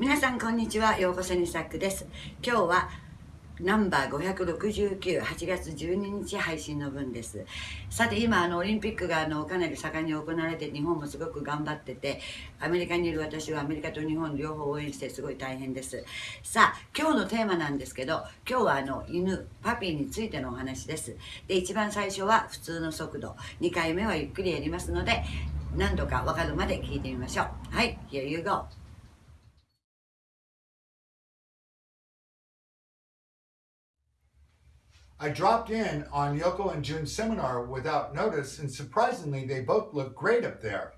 皆さんこんにちはようこそにサックです今日はナンバー569、8月12日配信の分です。さて今、あの、オリンピックがあの、かなり盛んに行われて、日本もすごく頑張ってて、アメリカにいる私はアメリカと日本両方応援してすごい大変です。さあ、今日のテーマなんですけど、今日はあの、犬、パピーについてのお話です。で、一番最初は普通の速度、2回目はゆっくりやりますので、何度かわかるまで聞いてみましょう。はい、Here you go. I dropped in on Yoko and Jun's seminar without notice, and surprisingly, they both look great up there.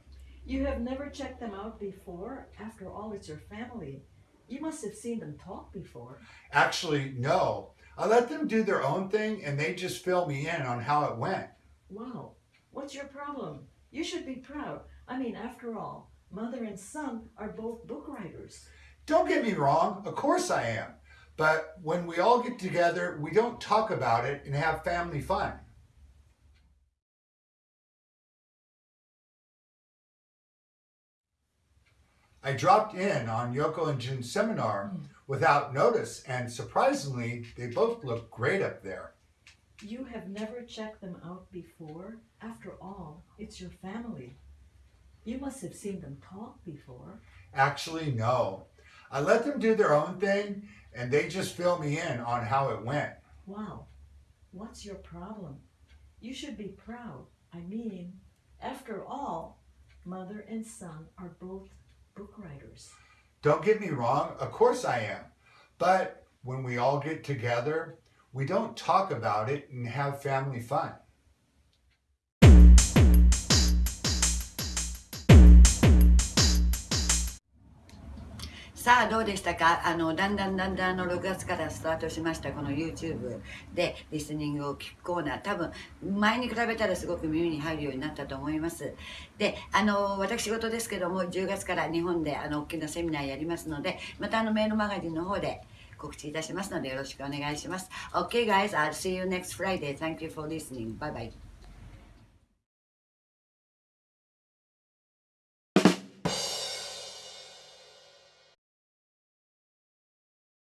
You have never checked them out before? After all, it's your family. You must have seen them talk before. Actually, no. I let them do their own thing, and they just fill me in on how it went. Wow. What's your problem? You should be proud. I mean, after all, mother and son are both book writers. Don't get me wrong. Of course I am. But when we all get together, we don't talk about it and have family fun. I dropped in on Yoko and Jun's seminar hmm. without notice, and surprisingly, they both look great up there. You have never checked them out before? After all, it's your family. You must have seen them talk before. Actually, no. I let them do their own thing, and they just fill me in on how it went. Wow. What's your problem? You should be proud. I mean, after all, mother and son are both book writers. Don't get me wrong, of course I am. But when we all get together, we don't talk about it and have family fun. さあどうでしたか？あのだんだんだんだんの6月からスタートしましたこの YouTube でリスニングを聞くコーナー。多分前に比べたらすごく耳に入るようになったと思います。であの私事ですけども10月から日本であの大きなセミナーやりますのでまたあのメールマガジンの方で告知いたしますのでよろしくお願いします。OK guys I'll see you next Friday thank you for listening bye bye